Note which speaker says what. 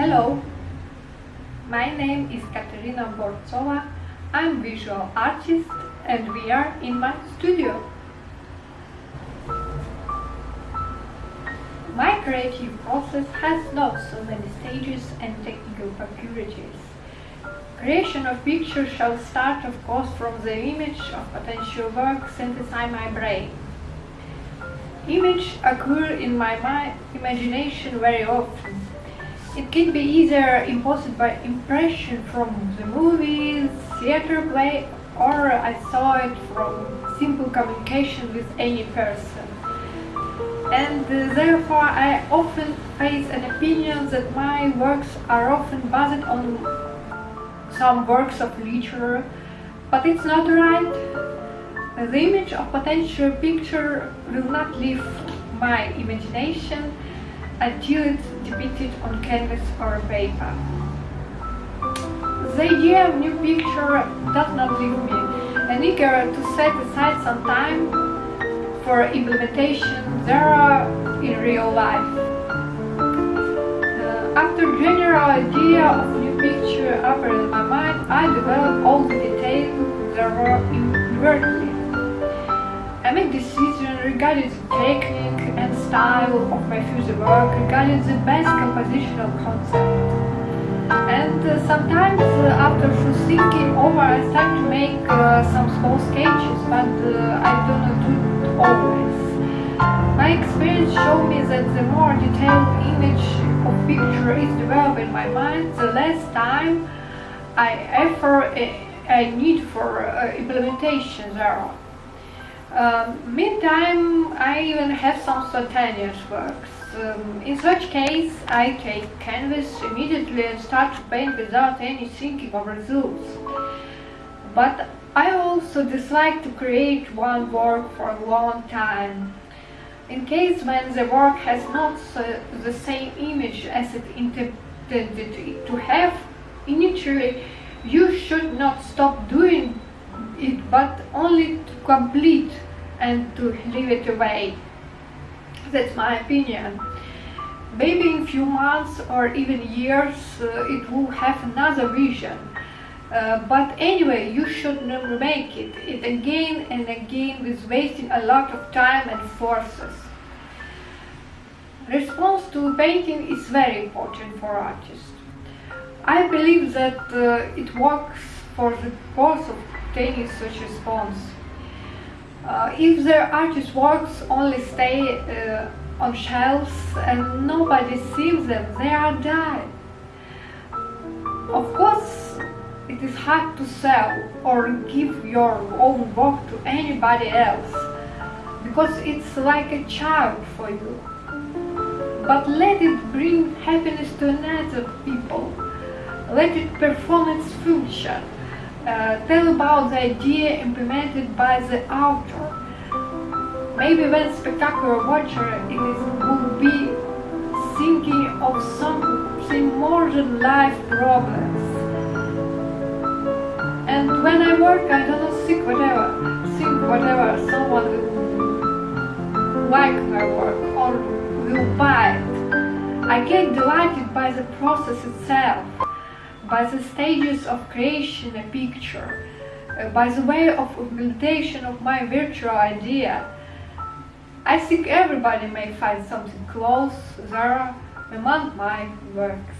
Speaker 1: Hello, my name is Katerina Bortsova. I'm visual artist and we are in my studio. My creative process has not so many stages and technical peculiarities. Creation of picture shall start of course from the image of potential work synthesized my brain. Image occur in my mind, imagination very often. It can be either imposed by impression from the movies, theater play, or I saw it from simple communication with any person. And uh, therefore I often face an opinion that my works are often based on some works of literature, but it's not right. The image of potential picture will not leave my imagination until it's depicted on canvas or paper. The idea of new picture does not leave me, and eager to set aside some time for implementation there in real life. Uh, after general idea of new picture appeared in my mind, I develop all the details there were inwardly. I make decisions regarding the technique and style of my future work, regarding the best compositional concept. And uh, sometimes uh, after thinking over I start to make uh, some small sketches, but uh, I do not do it always. My experience showed me that the more detailed image of picture is developed in my mind, the less time I effort I need for uh, implementation thereof. Um, meantime, I even have some spontaneous works. Um, in such case, I take canvas immediately and start to paint without any thinking of results. But I also dislike to create one work for a long time. In case when the work has not the same image as it intended to have, initially you should not stop doing it but only to complete and to leave it away. That's my opinion. Maybe in few months or even years uh, it will have another vision. Uh, but anyway, you should never make it, it again and again with wasting a lot of time and forces. Response to painting is very important for artists. I believe that uh, it works for the purpose of obtaining such response. Uh, if their artist works only stay uh, on shelves and nobody sees them, they are dead. Of course, it is hard to sell or give your own work to anybody else because it's like a child for you. But let it bring happiness to another people. Let it perform its function uh, tell about the idea implemented by the author. Maybe when spectacular watcher it is, will be thinking of something more than life problems. And when I work, I do not think whatever, think whatever someone will like my work or will buy it. I get delighted by the process itself by the stages of creation a picture, uh, by the way of implementation of my virtual idea. I think everybody may find something close there among my works.